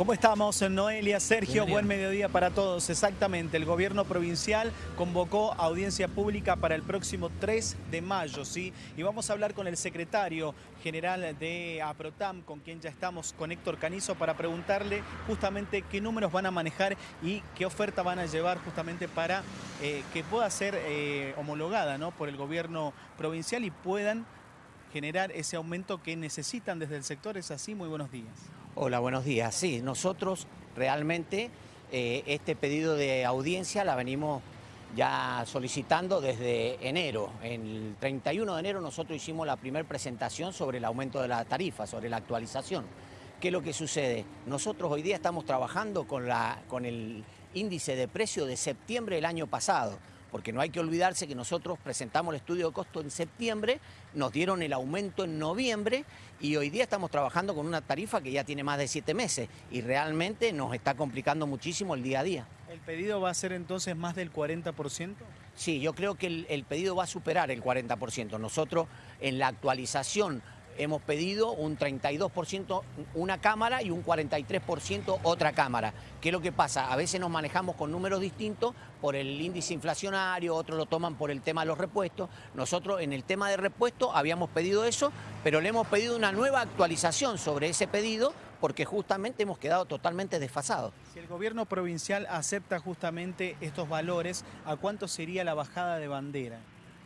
¿Cómo estamos, Noelia? Sergio, buen mediodía para todos. Exactamente, el gobierno provincial convocó audiencia pública para el próximo 3 de mayo, ¿sí? Y vamos a hablar con el secretario general de APROTAM, con quien ya estamos, con Héctor Canizo, para preguntarle justamente qué números van a manejar y qué oferta van a llevar justamente para eh, que pueda ser eh, homologada ¿no? por el gobierno provincial y puedan generar ese aumento que necesitan desde el sector. ¿Es así? Muy buenos días. Hola, buenos días. Sí, nosotros realmente eh, este pedido de audiencia la venimos ya solicitando desde enero. El 31 de enero nosotros hicimos la primera presentación sobre el aumento de la tarifa, sobre la actualización. ¿Qué es lo que sucede? Nosotros hoy día estamos trabajando con, la, con el índice de precio de septiembre del año pasado porque no hay que olvidarse que nosotros presentamos el estudio de costo en septiembre, nos dieron el aumento en noviembre y hoy día estamos trabajando con una tarifa que ya tiene más de siete meses y realmente nos está complicando muchísimo el día a día. ¿El pedido va a ser entonces más del 40%? Sí, yo creo que el, el pedido va a superar el 40%. Nosotros en la actualización hemos pedido un 32% una cámara y un 43% otra cámara. ¿Qué es lo que pasa? A veces nos manejamos con números distintos por el índice inflacionario, otros lo toman por el tema de los repuestos. Nosotros en el tema de repuestos habíamos pedido eso, pero le hemos pedido una nueva actualización sobre ese pedido porque justamente hemos quedado totalmente desfasados. Si el gobierno provincial acepta justamente estos valores, ¿a cuánto sería la bajada de bandera?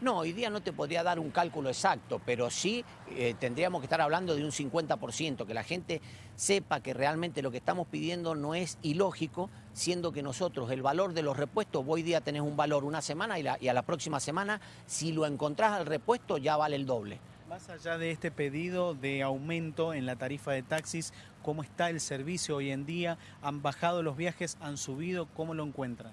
No, hoy día no te podría dar un cálculo exacto, pero sí eh, tendríamos que estar hablando de un 50%, que la gente sepa que realmente lo que estamos pidiendo no es ilógico, siendo que nosotros el valor de los repuestos, hoy día tenés un valor una semana y, y a la próxima semana, si lo encontrás al repuesto ya vale el doble. Más allá de este pedido de aumento en la tarifa de taxis, ¿cómo está el servicio hoy en día? ¿Han bajado los viajes? ¿Han subido? ¿Cómo lo encuentran?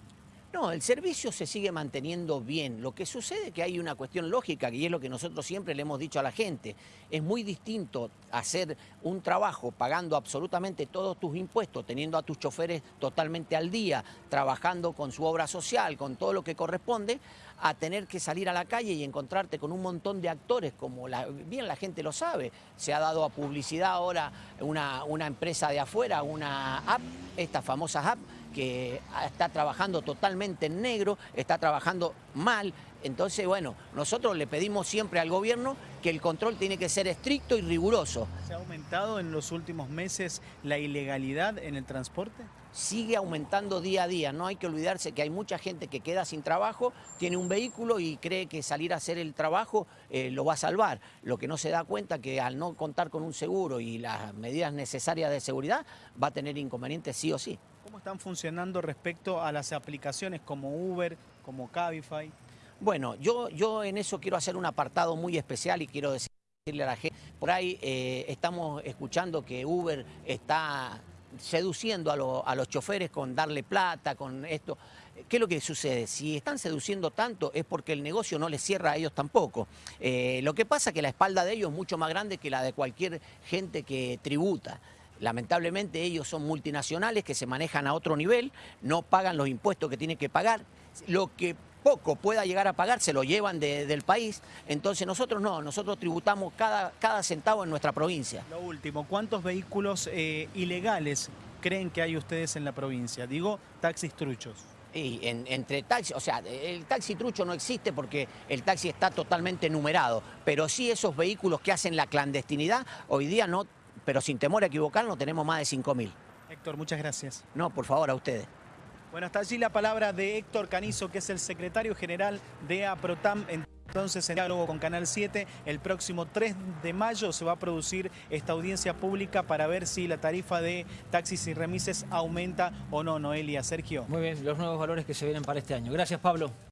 No, el servicio se sigue manteniendo bien. Lo que sucede es que hay una cuestión lógica, y es lo que nosotros siempre le hemos dicho a la gente. Es muy distinto hacer un trabajo pagando absolutamente todos tus impuestos, teniendo a tus choferes totalmente al día, trabajando con su obra social, con todo lo que corresponde, a tener que salir a la calle y encontrarte con un montón de actores, como bien la gente lo sabe. Se ha dado a publicidad ahora una, una empresa de afuera, una app, esta famosa app, que está trabajando totalmente en negro, está trabajando mal. Entonces, bueno, nosotros le pedimos siempre al gobierno que el control tiene que ser estricto y riguroso. ¿Se ha aumentado en los últimos meses la ilegalidad en el transporte? Sigue aumentando día a día. No hay que olvidarse que hay mucha gente que queda sin trabajo, tiene un vehículo y cree que salir a hacer el trabajo eh, lo va a salvar. Lo que no se da cuenta que al no contar con un seguro y las medidas necesarias de seguridad va a tener inconvenientes sí o sí. ¿Cómo están funcionando respecto a las aplicaciones como Uber, como Cabify? Bueno, yo, yo en eso quiero hacer un apartado muy especial y quiero decirle a la gente, por ahí eh, estamos escuchando que Uber está seduciendo a, los choferes con darle plata, con esto. ¿Qué es lo que sucede? Si están seduciendo tanto es porque el negocio no les cierra a ellos tampoco. Eh, lo que pasa es que la espalda de ellos es mucho más grande que la de cualquier gente que tributa. Lamentablemente ellos son multinacionales que se manejan a otro nivel, no pagan los impuestos que tienen que pagar. Lo que poco pueda llegar a pagar se lo llevan del país. Entonces nosotros no, nosotros tributamos cada, cada centavo en nuestra provincia. Lo último, ¿cuántos vehículos eh, ilegales creen que hay ustedes en la provincia? Digo, taxis truchos. Y entre taxis, o sea, el taxi trucho no existe porque el taxi está totalmente numerado, pero sí esos vehículos que hacen la clandestinidad, hoy día no pero sin temor a equivocarnos tenemos más de 5.000. Héctor, muchas gracias. No, por favor, a ustedes. Bueno, está allí la palabra de Héctor Canizo, que es el secretario general de APROTAM. Entonces, en diálogo con Canal 7, el próximo 3 de mayo se va a producir esta audiencia pública para ver si la tarifa de taxis y remises aumenta o no, Noelia. Sergio. Muy bien, los nuevos valores que se vienen para este año. Gracias, Pablo.